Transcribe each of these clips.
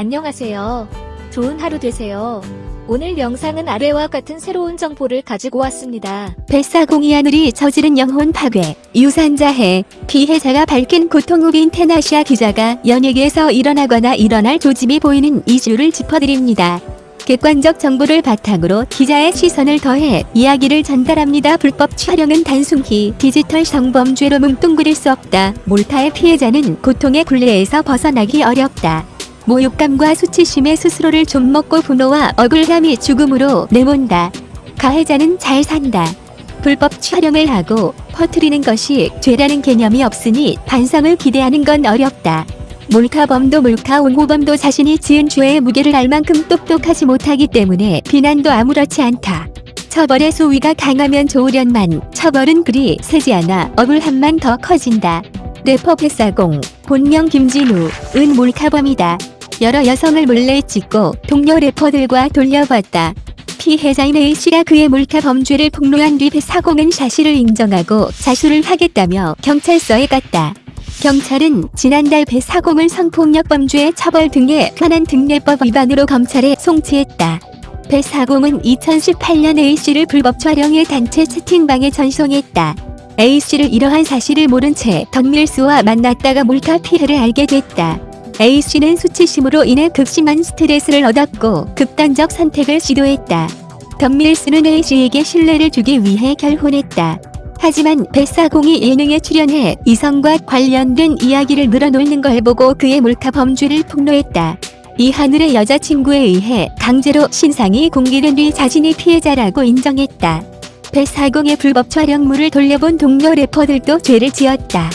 안녕하세요. 좋은 하루 되세요. 오늘 영상은 아래와 같은 새로운 정보를 가지고 왔습니다. 뱃사공이 하늘이 저지른 영혼 파괴, 유산자해, 피해자가 밝힌 고통 후인 테나시아 기자가 연예계에서 일어나거나 일어날 조짐이 보이는 이슈를 짚어드립니다. 객관적 정보를 바탕으로 기자의 시선을 더해 이야기를 전달합니다. 불법 촬영은 단순히 디지털 성범죄로 뭉뚱그릴 수 없다. 몰타의 피해자는 고통의 굴레에서 벗어나기 어렵다. 모욕감과 수치심에 스스로를 좀 먹고 분노와 억울함이 죽음으로 내몬다. 가해자는 잘 산다. 불법 촬영을 하고 퍼뜨리는 것이 죄라는 개념이 없으니 반성을 기대하는 건 어렵다. 몰카범도 몰카 옹호범도 자신이 지은 죄의 무게를 알 만큼 똑똑하지 못하기 때문에 비난도 아무렇지 않다. 처벌의 수위가 강하면 좋으련만 처벌은 그리 세지 않아 억울함만 더 커진다. 래퍼 뱃사공, 본명 김진우, 은 몰카범이다. 여러 여성을 몰래 찍고 동료 래퍼들과 돌려봤다. 피해자인 A씨가 그의 몰카 범죄를 폭로한 뒤 뱃사공은 사실을 인정하고 자수를 하겠다며 경찰서에 갔다. 경찰은 지난달 뱃사공을 성폭력 범죄 처벌 등의 현안 등례법 위반으로 검찰에 송치했다. 뱃사공은 2018년 A씨를 불법 촬영해 단체 채팅방에 전송했다. A씨를 이러한 사실을 모른 채 덕밀스와 만났다가 몰카 피해를 알게 됐다. A씨는 수치심으로 인해 극심한 스트레스를 얻었고 극단적 선택을 시도했다. 덤밀스는 A씨에게 신뢰를 주기 위해 결혼했다. 하지만 뱃사공이 예능에 출연해 이성과 관련된 이야기를 늘어놓는 걸 보고 그의 몰카 범죄를 폭로했다. 이 하늘의 여자친구에 의해 강제로 신상이 공개된 뒤 자신이 피해자라고 인정했다. 뱃사공의 불법 촬영물을 돌려본 동료 래퍼들도 죄를 지었다.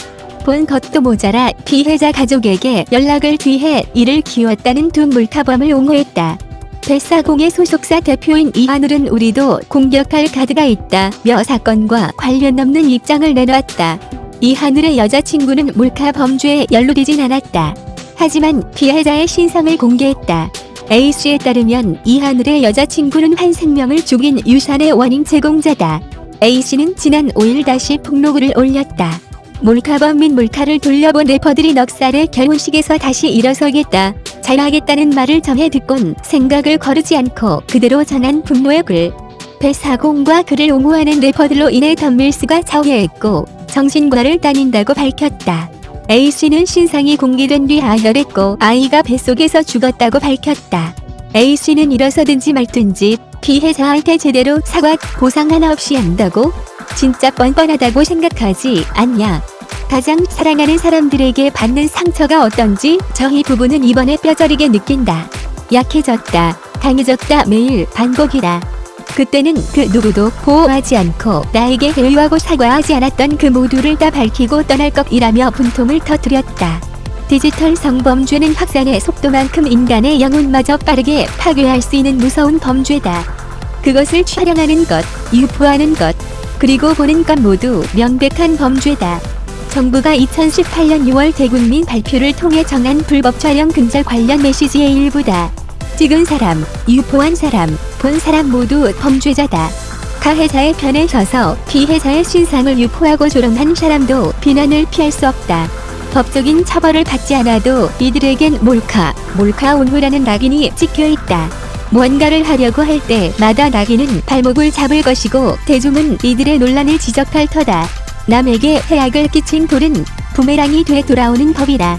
본 것도 모자라 피해자 가족에게 연락을 뒤해 이를 키웠다는 두 몰카범을 옹호했다. 뱃사공의 소속사 대표인 이하늘은 우리도 공격할 카드가 있다며 사건과 관련 없는 입장을 내놨다. 이하늘의 여자친구는 몰카 범죄에 연루되진 않았다. 하지만 피해자의 신상을 공개했다. A씨에 따르면 이하늘의 여자친구는 한 생명을 죽인 유산의 원인 제공자다. A씨는 지난 5일 다시 폭로글을 올렸다. 몰카범 및 몰카를 돌려본 래퍼들이 넉살의 결혼식에서 다시 일어서겠다. 잘하겠다는 말을 전해 듣곤 생각을 거르지 않고 그대로 전한 분노의 글. 배사공과 그를 옹호하는 래퍼들로 인해 덤밀스가 좌우했고 정신과를 다닌다고 밝혔다. A씨는 신상이 공개된 뒤 아혈했고 아이가 뱃속에서 죽었다고 밝혔다. A씨는 일어서든지 말든지 피해자한테 제대로 사과 보상 하나 없이 한다고? 진짜 뻔뻔하다고 생각하지 않냐? 가장 사랑하는 사람들에게 받는 상처가 어떤지 저희 부부는 이번에 뼈저리게 느낀다. 약해졌다. 강해졌다. 매일 반복이다. 그때는 그 누구도 보호하지 않고 나에게 회유하고 사과하지 않았던 그 모두를 다 밝히고 떠날 것이라며 분통을 터뜨렸다. 디지털 성범죄는 확산의 속도만큼 인간의 영혼마저 빠르게 파괴할 수 있는 무서운 범죄다. 그것을 촬영하는 것, 유포하는 것, 그리고 보는 것 모두 명백한 범죄다. 정부가 2018년 6월 대국민 발표를 통해 정한 불법 촬영 근절 관련 메시지의 일부다. 찍은 사람, 유포한 사람, 본 사람 모두 범죄자다. 가해자의 편에 서서 피해자의 신상을 유포하고 조롱한 사람도 비난을 피할 수 없다. 법적인 처벌을 받지 않아도 이들에겐 몰카, 몰카 온후라는 낙인이 찍혀있다. 무언가를 하려고 할 때마다 낙인은 발목을 잡을 것이고 대중은 이들의 논란을 지적할 터다. 남에게 해악을 끼친 돌은 부메랑이 돼 돌아오는 법이다.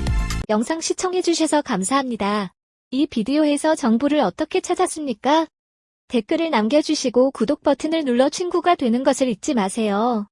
영상 시청해주셔서 감사합니다. 이 비디오에서 정보를 어떻게 찾았습니까? 댓글을 남겨주시고 구독 버튼을 눌러 친구가 되는 것을 잊지 마세요.